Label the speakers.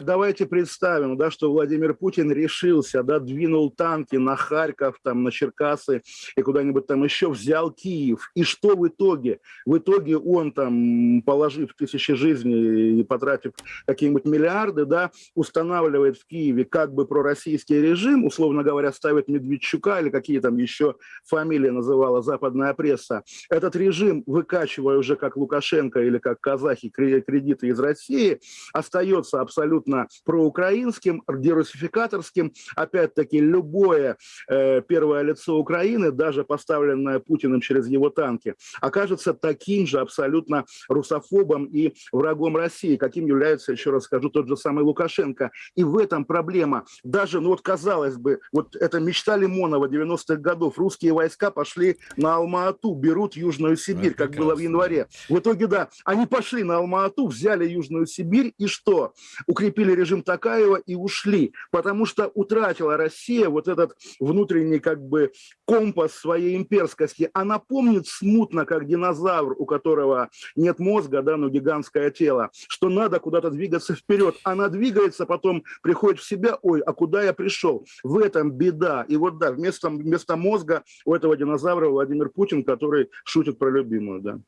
Speaker 1: давай, давайте представим, да, что Владимир Путин решился, да, двинул танки на Харьков, там, на Черкасы и куда-нибудь там еще, взял Киев. И что в итоге? В итоге он там, положив тысячи жизней и потратив какие-нибудь миллиарды, да, устанавливает в Киеве как бы пророссийский режим, условно говоря, ставит Медведчука или какие там еще фамилии называла западная пресса. Этот режим, выкачивая уже как Лукашенко или как казахи кредиты из России, остается абсолютно проукраинским, дерусификаторским. Опять-таки, любое э, первое лицо Украины, даже поставленное Путиным через его танки, окажется таким же абсолютно русофобом и врагом России, каким является, еще раз скажу, тот же самый Лукашенко. И в этом проблема. Даже, ну вот казалось бы, вот это мечта Лимонова 90-х годов. Русские войска пошли на Алма-Ату, берут Южную Сибирь, это как было в январе. В итоге, да, они пошли на Алма-Ату, взяли Южную Сибирь и что? Укрепили режим Такаева и ушли. Потому что утратила Россия вот этот внутренний как бы компас своей имперскости. Она помнит смутно, как динозавр, у которого нет мозга, да, но гигантское тело, что надо куда-то двигаться вперед. Она двигается, потом приходит в себя, ой, а куда я пришел? В этом беда. И вот да, вместо, вместо мозга у этого динозавра Владимир Путин, который шутит про любимую, да.